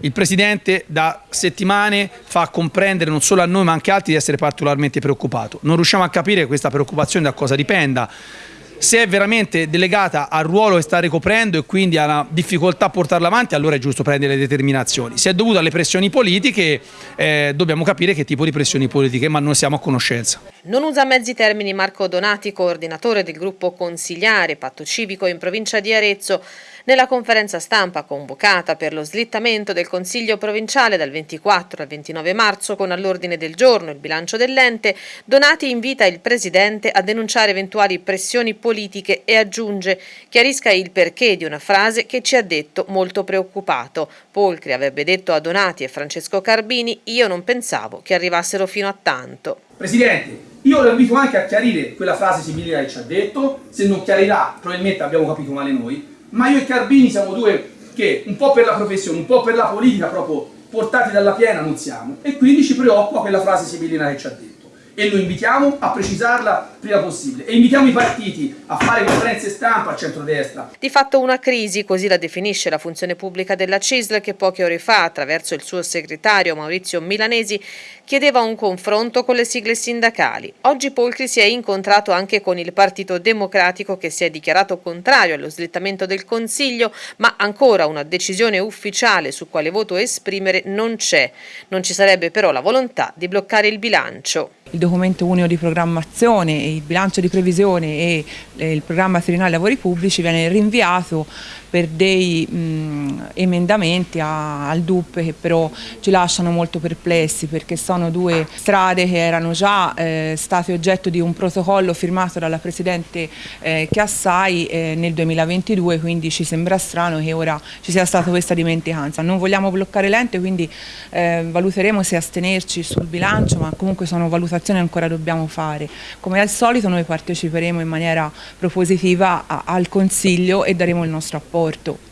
Il Presidente da settimane fa comprendere non solo a noi ma anche a altri di essere particolarmente preoccupato. Non riusciamo a capire questa preoccupazione da cosa dipenda se è veramente delegata al ruolo che sta ricoprendo e quindi alla difficoltà a portarla avanti, allora è giusto prendere le determinazioni. Se è dovuto alle pressioni politiche, eh, dobbiamo capire che tipo di pressioni politiche, ma noi siamo a conoscenza. Non usa mezzi termini Marco Donati, coordinatore del gruppo consigliare Patto Civico in provincia di Arezzo. Nella conferenza stampa convocata per lo slittamento del Consiglio provinciale dal 24 al 29 marzo con all'ordine del giorno il bilancio dell'ente, Donati invita il Presidente a denunciare eventuali pressioni politiche e aggiunge chiarisca il perché di una frase che ci ha detto molto preoccupato. Polcri avrebbe detto a Donati e Francesco Carbini io non pensavo che arrivassero fino a tanto. Presidente, io lo invito anche a chiarire quella frase simile che ci ha detto, se non chiarirà probabilmente abbiamo capito male noi, ma io e Carbini siamo due che un po' per la professione, un po' per la politica proprio portati dalla piena non siamo. E quindi ci preoccupa quella frase sibilina che ci ha detto e lo invitiamo a precisarla prima possibile e invitiamo i partiti a fare conferenze stampa al centrodestra. Di fatto una crisi, così la definisce la funzione pubblica della CISL che poche ore fa, attraverso il suo segretario Maurizio Milanesi, chiedeva un confronto con le sigle sindacali. Oggi Polcri si è incontrato anche con il Partito Democratico che si è dichiarato contrario allo slittamento del Consiglio, ma ancora una decisione ufficiale su quale voto esprimere non c'è. Non ci sarebbe però la volontà di bloccare il bilancio il documento unico di programmazione, il bilancio di previsione e il programma triennale lavori pubblici viene rinviato per dei mh, emendamenti a, al DUP che però ci lasciano molto perplessi perché sono due strade che erano già eh, state oggetto di un protocollo firmato dalla Presidente eh, Chiassai eh, nel 2022 quindi ci sembra strano che ora ci sia stata questa dimenticanza. Non vogliamo bloccare l'ente quindi eh, valuteremo se astenerci sul bilancio ma comunque sono valutazioni che ancora dobbiamo fare. Come al solito noi parteciperemo in maniera propositiva al Consiglio e daremo il nostro apporto.